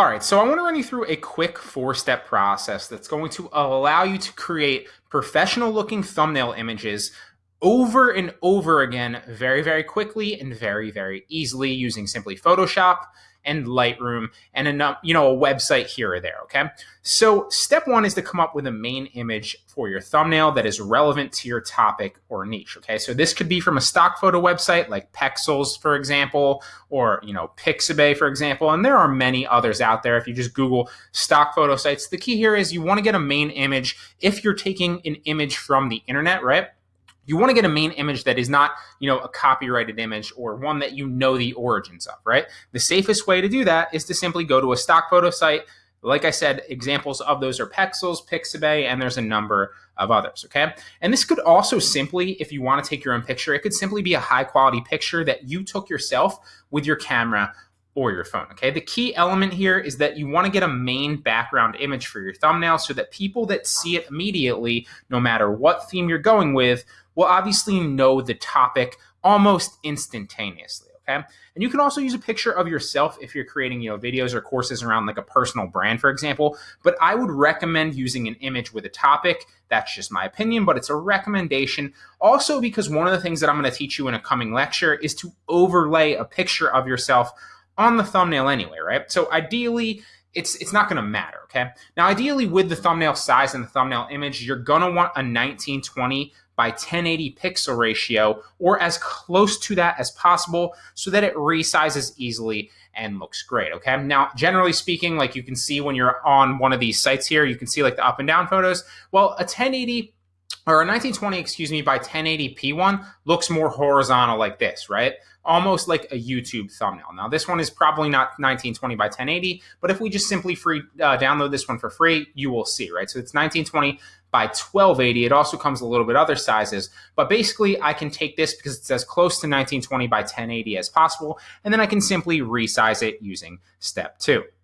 All right, so I want to run you through a quick four step process that's going to allow you to create professional looking thumbnail images over and over again very, very quickly and very, very easily using simply Photoshop and Lightroom and a you know a website here or there. Okay, so step one is to come up with a main image for your thumbnail that is relevant to your topic or niche. Okay, so this could be from a stock photo website like Pexels, for example, or you know Pixabay, for example, and there are many others out there. If you just Google stock photo sites, the key here is you want to get a main image if you're taking an image from the internet, right? You want to get a main image that is not, you know, a copyrighted image or one that you know the origins of, right? The safest way to do that is to simply go to a stock photo site. Like I said, examples of those are Pexels, Pixabay, and there's a number of others, okay? And this could also simply, if you want to take your own picture, it could simply be a high quality picture that you took yourself with your camera or your phone. Okay. The key element here is that you want to get a main background image for your thumbnail so that people that see it immediately, no matter what theme you're going with, will obviously know the topic almost instantaneously. Okay. And you can also use a picture of yourself if you're creating, you know, videos or courses around like a personal brand, for example. But I would recommend using an image with a topic. That's just my opinion, but it's a recommendation. Also, because one of the things that I'm going to teach you in a coming lecture is to overlay a picture of yourself on the thumbnail anyway, right? So ideally, it's it's not going to matter, okay? Now, ideally, with the thumbnail size and the thumbnail image, you're going to want a 1920 by 1080 pixel ratio or as close to that as possible so that it resizes easily and looks great, okay? Now, generally speaking, like you can see when you're on one of these sites here, you can see like the up and down photos. Well, a 1080 or a 1920, excuse me, by 1080p one looks more horizontal like this, right? Almost like a YouTube thumbnail. Now, this one is probably not 1920 by 1080, but if we just simply free uh, download this one for free, you will see, right? So it's 1920 by 1280. It also comes a little bit other sizes, but basically I can take this because it's as close to 1920 by 1080 as possible, and then I can simply resize it using step two.